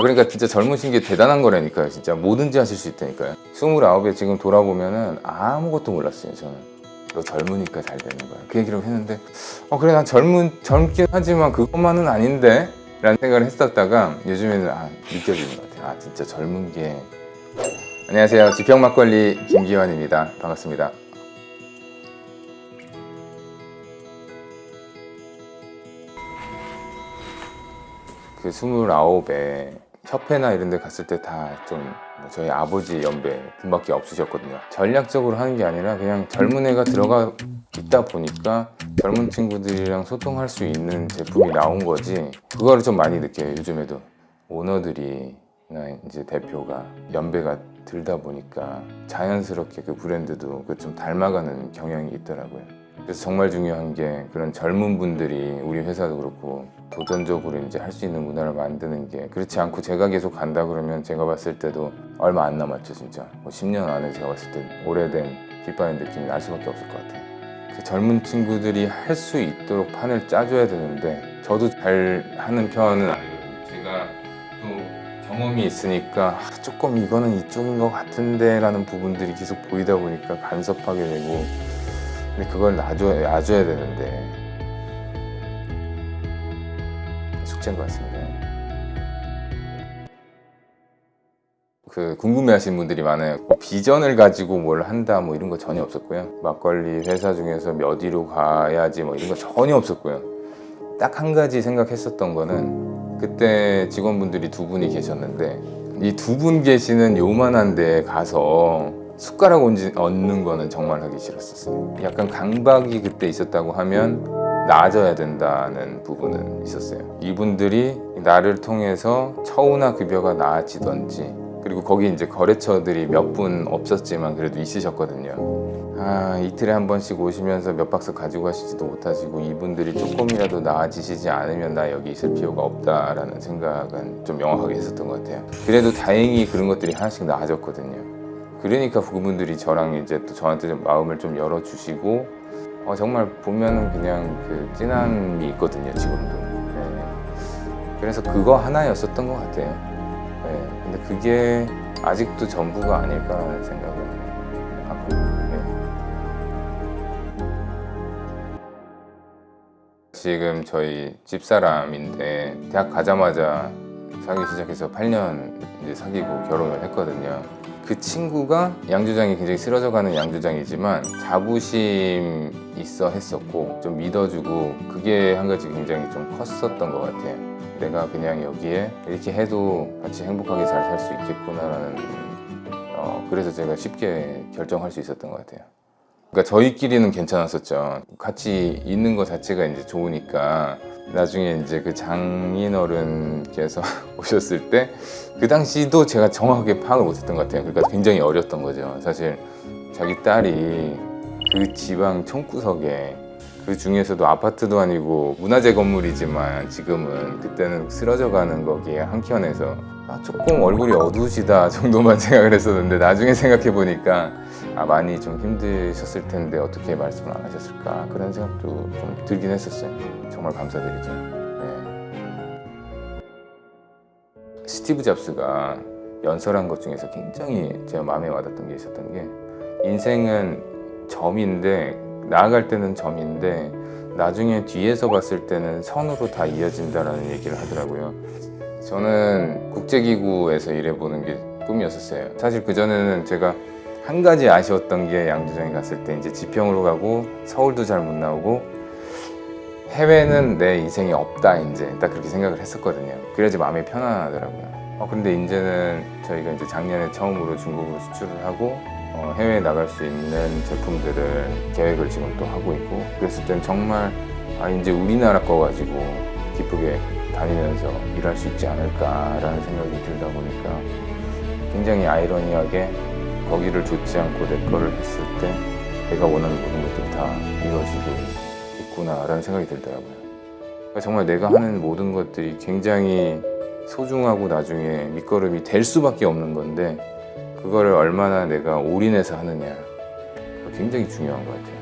아 그러니까 진짜 젊으신 게 대단한 거라니까요 진짜. 뭐든지 하실 수 있다니까요. 29에 지금 돌아보면 은 아무것도 몰랐어요 저는. 너 젊으니까 잘 되는 거야. 그 얘기를 했는데 어 그래 난 젊은 젊긴 하지만 그것만은 아닌데? 라는 생각을 했었다가 요즘에는 아 느껴지는 것 같아요. 아 진짜 젊은 게. 안녕하세요. 지평 막걸리 김기환입니다. 반갑습니다. 그 29에 협회나 이런 데 갔을 때 다 좀 저희 아버지 연배 분밖에 없으셨거든요. 전략적으로 하는 게 아니라 그냥 젊은 애가 들어가 있다 보니까 젊은 친구들이랑 소통할 수 있는 제품이 나온 거지. 그거를 좀 많이 느껴요 요즘에도. 오너들이 나 이제 대표가 연배가 들다 보니까 자연스럽게 그 브랜드도 그 좀 닮아가는 경향이 있더라고요 그래서 정말 중요한 게 그런 젊은 분들이 우리 회사도 그렇고 도전적으로 이제 할 수 있는 문화를 만드는 게 그렇지 않고 제가 계속 간다 그러면 제가 봤을 때도 얼마 안 남았죠 진짜. 뭐 10년 안에 제가 봤을 때 오래된 깃발의 느낌이 날 수밖에 없을 것 같아요. 그 젊은 친구들이 할 수 있도록 판을 짜줘야 되는데 저도 잘 하는 편은 아니거든요. 제가 또 경험이 있으니까 아, 조금 이거는 이쪽인 것 같은데 라는 부분들이 계속 보이다 보니까 간섭하게 되고 근데 그걸 놔줘야, 놔줘야 되는데. 숙제인 것 같습니다. 그 궁금해하시는 분들이 많아요. 뭐 비전을 가지고 뭘 한다 뭐 이런 거 전혀 없었고요. 막걸리 회사 중에서 몇 위로 가야지 뭐 이런 거 전혀 없었고요. 딱 한 가지 생각했었던 거는 그때 직원분들이 두 분이 계셨는데 이 두 분 계시는 요만한 데에 가서 숟가락 얹- 얹는 거는 정말 하기 싫었었어요. 약간 강박이 그때 있었다고 하면 나아져야 된다는 부분은 있었어요. 이분들이 나를 통해서 처우나 급여가 나아지던지 그리고 거기 이제 거래처들이 몇 분 없었지만 그래도 있으셨거든요. 아 이틀에 한 번씩 오시면서 몇 박스 가지고 가시지도 못하시고 이분들이 조금이라도 나아지시지 않으면 나 여기 있을 필요가 없다라는 생각은 좀 명확하게 했었던 것 같아요. 그래도 다행히 그런 것들이 하나씩 나아졌거든요 그러니까 그분들이 저랑 이제 또 저한테 좀 마음을 좀 열어주시고 어, 정말 보면은 그냥 그 찐함이 있거든요 지금도 네. 그래서 그거 하나였었던 것 같아요 네. 근데 그게 아직도 전부가 아닐까라는 생각을 하고 네. 지금 저희 집사람인데 대학 가자마자 사귀기 시작해서 8년 이제 사귀고 결혼을 했거든요. 그 친구가 양조장이 굉장히 쓰러져가는 양조장이지만 자부심 있어 했었고 좀 믿어주고 그게 한 가지 굉장히 좀 컸었던 것 같아요. 내가 그냥 여기에 이렇게 해도 같이 행복하게 잘 살 수 있겠구나라는 어, 그래서 제가 쉽게 결정할 수 있었던 것 같아요. 그러니까 저희끼리는 괜찮았었죠. 같이 있는 것 자체가 이제 좋으니까 나중에 이제 그 장인어른께서 오셨을 때 그 당시도 제가 정확하게 파악을 못했던 것 같아요. 그러니까 굉장히 어렸던 거죠. 사실 자기 딸이 그 지방 총구석에 그 중에서도 아파트도 아니고 문화재 건물이지만 지금은 그때는 쓰러져 가는 거기에 한켠에서 아, 조금 얼굴이 어두우시다 정도만 생각을 했었는데 나중에 생각해 보니까 아, 많이 좀 힘드셨을 텐데 어떻게 말씀을 안 하셨을까 그런 생각도 좀 들긴 했었어요. 정말 감사드리죠. 네. 스티브 잡스가 연설한 것 중에서 굉장히 제가 마음에 와닿던 게 있었던 게 인생은 점인데 나아갈 때는 점인데 나중에 뒤에서 봤을 때는 선으로 다 이어진다라는 얘기를 하더라고요. 저는 국제기구에서 일해보는 게 꿈이었었어요. 사실 그전에는 제가 한 가지 아쉬웠던 게 양조장에 갔을 때 이제 지평으로 가고 서울도 잘 못 나오고 해외는 내 인생이 없다 이제 딱 그렇게 생각을 했었거든요. 그래야지 마음이 편안하더라고요. 어, 근데 이제는 저희가 이제 작년에 처음으로 중국으로 수출을 하고 어, 해외에 나갈 수 있는 제품들을 계획을 지금 또 하고 있고 그랬을 땐 정말 아 이제 우리나라 거 가지고 기쁘게 다니면서 일할 수 있지 않을까라는 생각이 들다 보니까 굉장히 아이러니하게 거기를 줬지 않고 내 거를 했을 때 내가 원하는 모든 것들이 다 이루어지고 있구나라는 생각이 들더라고요. 그러니까 정말 내가 하는 모든 것들이 굉장히 소중하고 나중에 밑거름이 될 수밖에 없는 건데 그거를 얼마나 내가 올인해서 하느냐 굉장히 중요한 것 같아요.